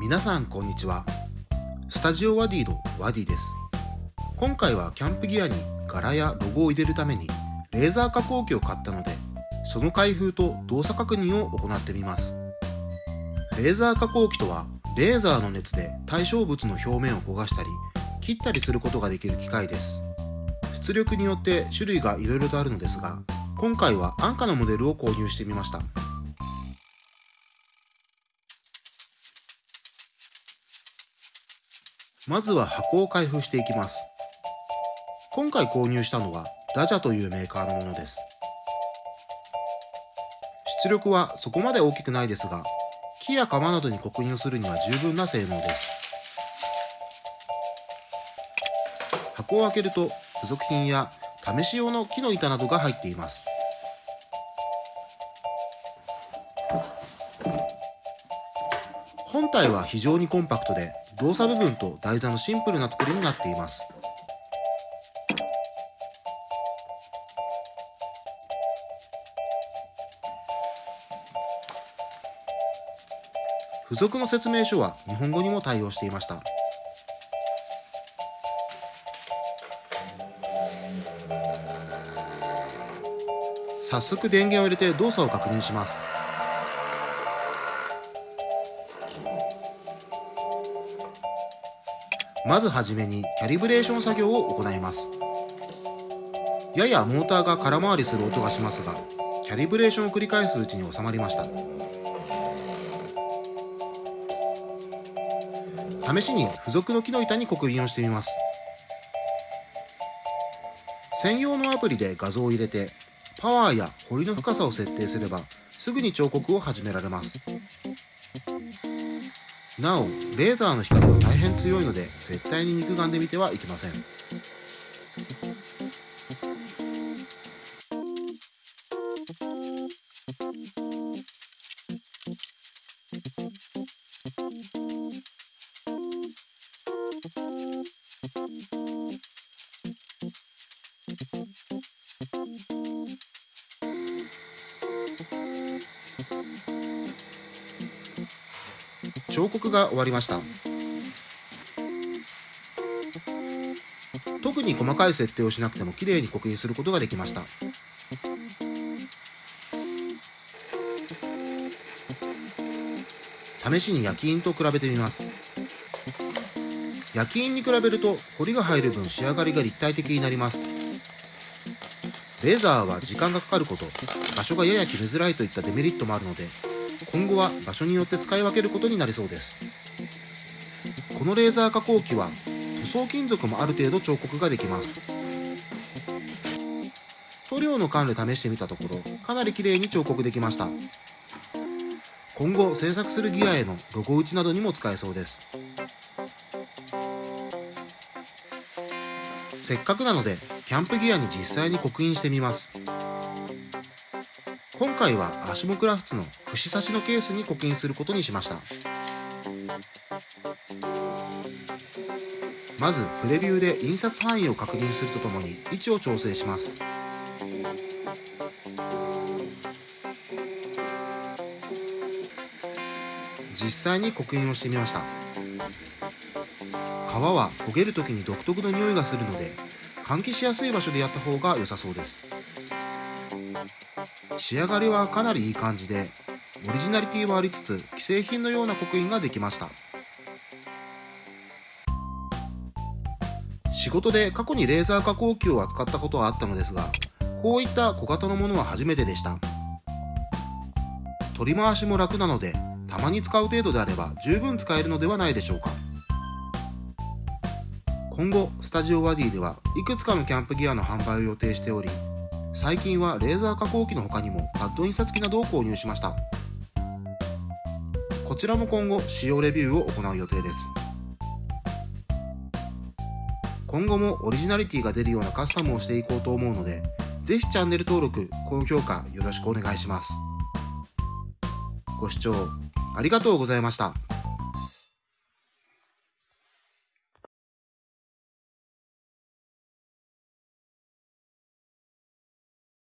皆さんこんにちは。スタジオワディのワディです。今回はキャンプギアに柄やロゴを入れるためにレーザー加工機を買ったのでその開封と動作確認を行ってみます。レーザー加工機とはレーザーの熱で対象物の表面を焦がしたり切ったりすることができる機械です。出力によって種類がいろいろとあるのですが今回は安価なモデルを購入してみました。まずは箱を開封していきます。今回購入したのはダジャというメーカーのものです。出力はそこまで大きくないですが木や釜などに刻印をするには十分な性能です。箱を開けると付属品や試し用の木の板などが入っています。本体は非常にコンパクトで動作部分と台座のシンプルな作りになっています。付属の説明書は日本語にも対応していました。早速電源を入れて動作を確認します。まずはじめにキャリブレーション作業を行います。ややモーターが空回りする音がしますがキャリブレーションを繰り返すうちに収まりました。試しに付属の木の板に刻印をしてみます。専用のアプリで画像を入れてパワーや彫りの深さを設定すればすぐに彫刻を始められます。なおレーザーの光は大変強いので絶対に肉眼で見てはいけません。彫刻が終わりました。特に細かい設定をしなくても綺麗に刻印することができました。試しに焼き印と比べてみます。焼き印に比べると彫りが入る分仕上がりが立体的になります。レーザーは時間がかかること場所がやや決めづらいといったデメリットもあるので今後は場所によって使い分けることになりそうです。このレーザー加工機は塗装金属もある程度彫刻ができます。塗料の管で試してみたところかなり綺麗に彫刻できました。今後制作するギアへのロゴ打ちなどにも使えそうです。せっかくなのでキャンプギアに実際に刻印してみます。今回はアシモクラフツの串刺しのケースに刻印することにしました。まずプレビューで印刷範囲を確認するとともに位置を調整します。実際に刻印をしてみました。皮は焦げる時に独特の匂いがするので換気しやすい場所でやった方が良さそうです。仕上がりはかなりいい感じでオリジナリティはありつつ既製品のような刻印ができました。仕事で過去にレーザー加工機を扱ったことはあったのですがこういった小型のものは初めてでした。取り回しも楽なのでたまに使う程度であれば十分使えるのではないでしょうか。今後スタジオワディではいくつかのキャンプギアの販売を予定しており最近はレーザー加工機の他にもパッド印刷機などを購入しました。こちらも今後使用レビューを行う予定です。今後もオリジナリティが出るようなカスタムをしていこうと思うのでぜひチャンネル登録高評価よろしくお願いします。ご視聴ありがとうございました。